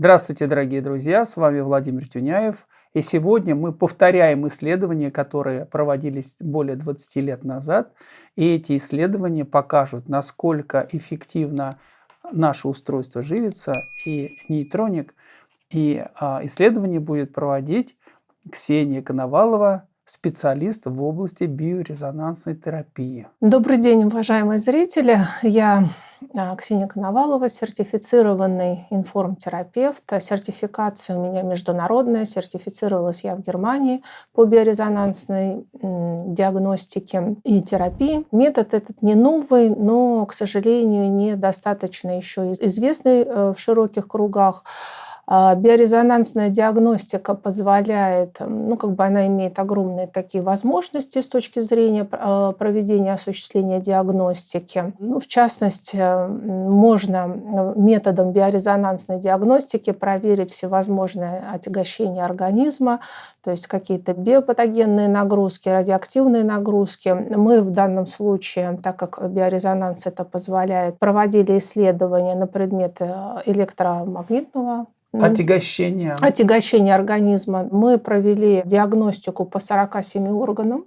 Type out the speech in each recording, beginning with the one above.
Здравствуйте, дорогие друзья, с вами Владимир Тюняев. И сегодня мы повторяем исследования, которые проводились более 20 лет назад. И эти исследования покажут, насколько эффективно наше устройство живится и нейтроник. И а, исследование будет проводить Ксения Коновалова, специалист в области биорезонансной терапии. Добрый день, уважаемые зрители. Я Ксения Коновалова, сертифицированный информтерапевт. Сертификация у меня международная, сертифицировалась я в Германии по биорезонансной диагностике и терапии. Метод этот не новый, но, к сожалению, недостаточно еще известный э, в широких кругах. А, биорезонансная диагностика позволяет, ну, как бы она имеет огромные такие возможности с точки зрения а, проведения осуществления диагностики. Ну, в частности, можно методом биорезонансной диагностики проверить всевозможные отягощения организма, то есть какие-то биопатогенные нагрузки, радиоактивные нагрузки. Мы в данном случае, так как биорезонанс это позволяет, проводили исследования на предмет э, электромагнитного Отягощение. Отягощение организма. Мы провели диагностику по 47 органам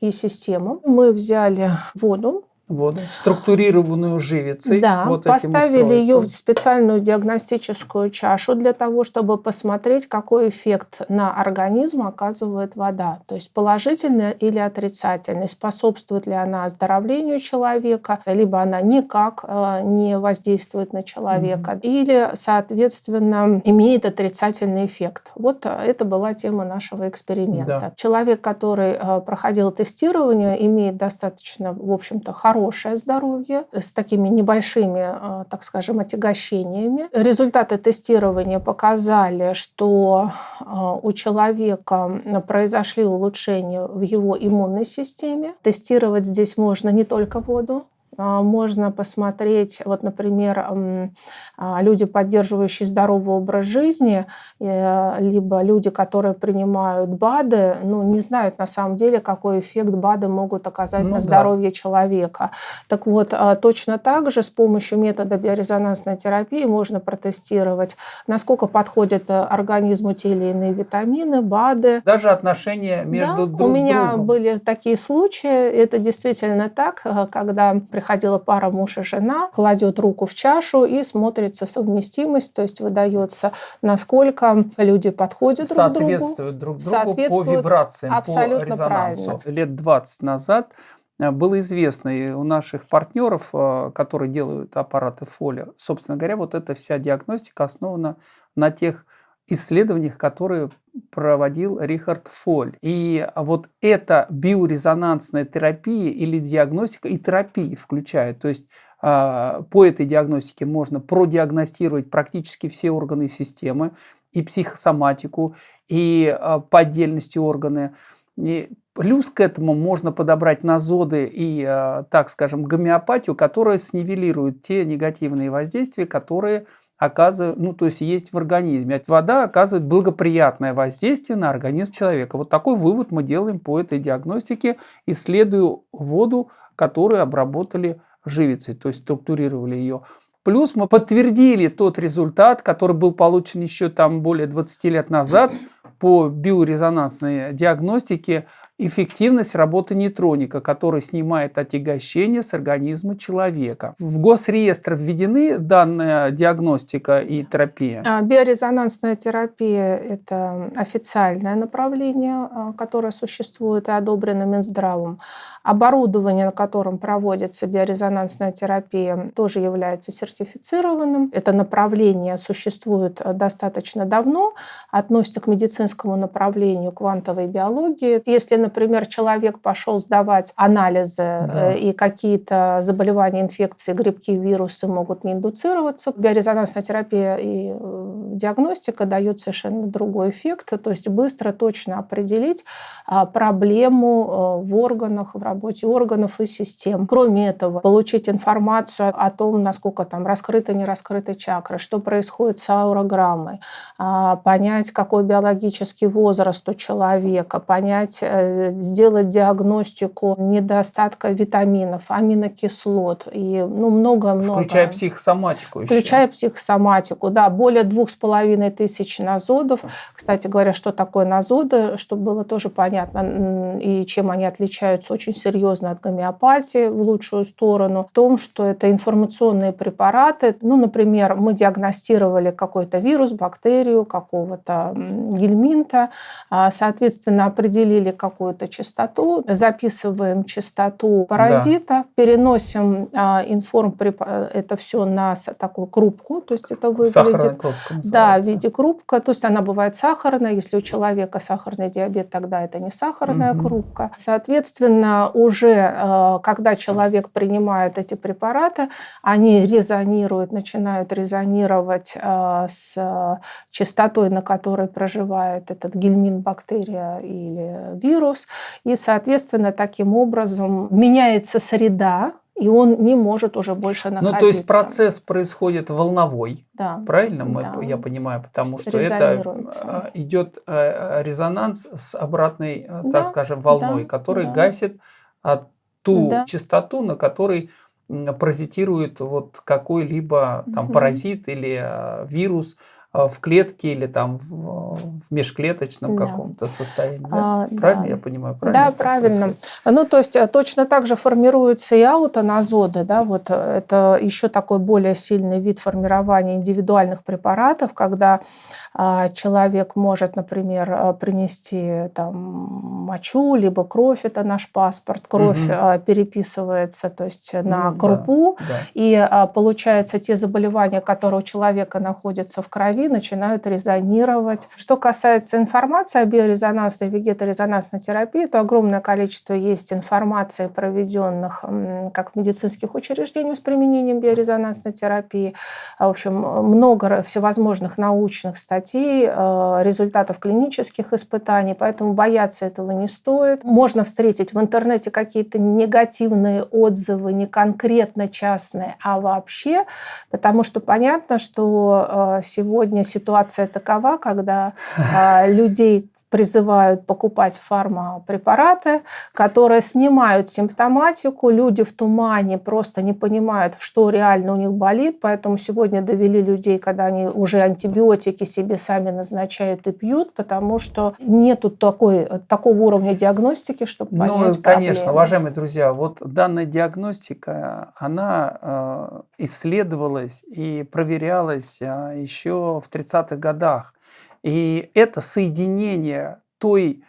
и системам. Мы взяли воду, воду, структурированную живицей. Да, вот поставили ее в специальную диагностическую чашу для того, чтобы посмотреть, какой эффект на организм оказывает вода. То есть положительный или отрицательный, способствует ли она оздоровлению человека, либо она никак э, не воздействует на человека, mm -hmm. или, соответственно, имеет отрицательный эффект. Вот это была тема нашего эксперимента. Да. Человек, который э, проходил тестирование, имеет достаточно, в общем-то, хороший хорошее здоровье с такими небольшими, э, так скажем, отягощениями. Результаты тестирования показали, что э, у человека произошли улучшения в его иммунной системе. Тестировать здесь можно не только воду, можно посмотреть, вот, например, а, люди, поддерживающие здоровый образ жизни, э, либо люди, которые принимают БАДы, ну, не знают на самом деле, какой эффект БАДы могут оказать ну, на здоровье да. человека. Так вот, а, точно так же с помощью метода биорезонансной терапии можно протестировать, насколько подходят э, организму те или иные витамины, БАДы. Даже отношения между да, друг у меня другом. были такие случаи, это действительно так, э, когда приходят приходила пара муж и жена, кладет руку в чашу и смотрится совместимость, то есть выдается, насколько люди подходят друг другу. Соответствуют друг другу по вибрациям, абсолютно по резонансу. Правильно. Лет 20 назад э, было известно и у наших партнеров, э, которые делают аппараты фоли, собственно говоря, вот эта вся диагностика основана на тех исследованиях, которые проводил Рихард Фоль. И вот эта биорезонансная терапия или диагностика и терапия включают. То есть а, по этой диагностике можно продиагностировать практически все органы системы, и психосоматику, и а, по отдельности органы. И плюс к этому можно подобрать назоды и, а, так скажем, гомеопатию, которая снивелирует те негативные воздействия, которые оказывает, ну, то есть есть в организме. Вода оказывает благоприятное воздействие на организм человека. Вот такой вывод мы делаем по этой диагностике, исследуя воду, которую обработали живицей, то есть структурировали ее. Плюс мы подтвердили тот результат, который был получен еще там более 20 лет назад по биорезонансной диагностике эффективность работы нейтроника, который снимает отягощение с организма человека. В госреестр введены данная диагностика и терапия? А, биорезонансная терапия – это официальное направление, а, которое существует и одобрено Минздравом. Оборудование, на котором проводится биорезонансная терапия, тоже является сертифицированным. Это направление существует достаточно давно, относится к медицинскому направлению квантовой биологии. Если например, человек пошел сдавать анализы, да. Э, и какие-то заболевания, инфекции, грибки, вирусы могут не индуцироваться, биорезонансная терапия и э, диагностика дают совершенно другой эффект, то есть быстро, точно определить а, проблему э, в органах, в работе органов и систем. Кроме этого, получить информацию о том, насколько там раскрыты, не раскрыты чакры, что происходит с аурограммой, а, понять, какой биологический возраст у человека, понять, э, сделать диагностику недостатка витаминов, аминокислот и ну, много-много. Включая психосоматику еще. Включая психосоматику, да. Более двух с половиной тысяч назодов. Кстати говоря, что такое назоды, чтобы было тоже понятно, и чем они отличаются очень серьезно от гомеопатии в лучшую сторону, в том, что это информационные препараты. Ну, например, мы диагностировали какой-то вирус, бактерию, какого-то гельминта, а, соответственно, определили какую-то частоту, записываем частоту паразита, да. переносим а, информ это все на такую крупку, то есть это выглядит... Сахарная крупка Да, в виде крупка, то есть она бывает сахарная, если у человека сахарный диабет, тогда это не сахарная угу. крупка. Соответственно, уже а, когда человек принимает эти препараты, они резонируют, начинают резонировать с частотой, на которой проживает этот гельмин, бактерия или вирус. И, соответственно, таким образом меняется среда, и он не может уже больше находиться. Ну, то есть процесс происходит волновой, да. правильно мы, да. я понимаю, потому что это а, идет э, резонанс с обратной, э, да. так скажем, волной, да. который да. гасит ту да. частоту, на которой паразитирует вот какой-либо там угу. паразит или э, вирус, а, в клетке или там в, в межклеточном да. каком-то состоянии. Да? А, правильно да. я понимаю? Правильно да, правильно. Происходит? Ну, то есть э, точно так же формируются и аутоназоды. Да? Вот э, это еще такой более сильный вид формирования индивидуальных препаратов, когда а, человек может, например, э, принести там, мочу, либо кровь, это наш паспорт. Кровь угу. переписывается то есть, на крупу, да, да. и а, получается те заболевания, которые у человека находятся в крови, начинают резонировать. Что касается информации о биорезонансной вегеторезонансной терапии, то огромное количество есть информации, проведенных как в медицинских учреждениях с применением биорезонансной терапии. В общем, много всевозможных научных статей, э, результатов клинических испытаний, поэтому бояться этого не стоит. Можно встретить в интернете какие-то негативные отзывы, не конкретно частные, а вообще, потому что понятно, что э, сегодня сегодня ситуация такова, когда э, людей призывают покупать фармапрепараты, которые снимают симптоматику. Люди в тумане просто не понимают, что реально у них болит. Поэтому сегодня довели людей, когда они уже антибиотики себе сами назначают и пьют, потому что нету такой, такого уровня диагностики, чтобы ну, понять Ну, конечно, проблемы. уважаемые друзья, вот данная диагностика, она э, исследовалась и проверялась э, еще в 30-х годах. И это соединение той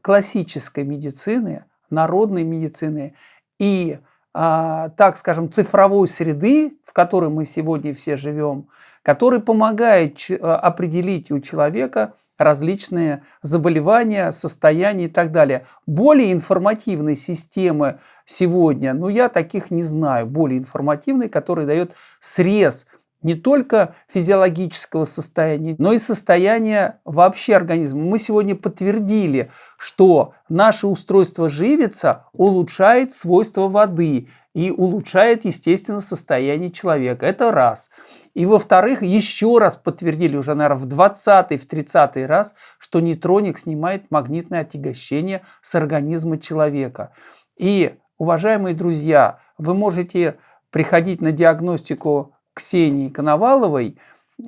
классической медицины, народной медицины и, а, так скажем, цифровой среды, в которой мы сегодня все живем, который помогает а, определить у человека различные заболевания, состояния и так далее. Более информативной системы сегодня, ну я таких не знаю, более информативной, которая дает срез не только физиологического состояния, но и состояния вообще организма. Мы сегодня подтвердили, что наше устройство живица улучшает свойства воды и улучшает, естественно, состояние человека. Это раз. И во-вторых, еще раз подтвердили уже, наверное, в 20 в 30 раз, что нейтроник снимает магнитное отягощение с организма человека. И, уважаемые друзья, вы можете приходить на диагностику Ксении Коноваловой.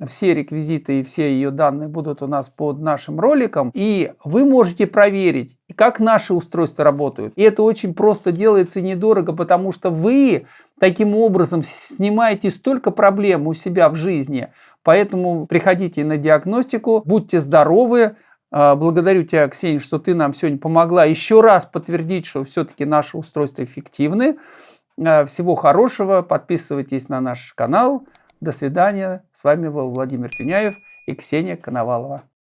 Все реквизиты и все ее данные будут у нас под нашим роликом. И вы можете проверить, как наши устройства работают. И это очень просто делается недорого, потому что вы таким образом снимаете столько проблем у себя в жизни. Поэтому приходите на диагностику, будьте здоровы. А, благодарю тебя, Ксения, что ты нам сегодня помогла еще раз подтвердить, что все-таки наши устройства эффективны. Э, всего хорошего. Подписывайтесь на наш канал. До свидания. С вами был Владимир Тюняев и Ксения Коновалова.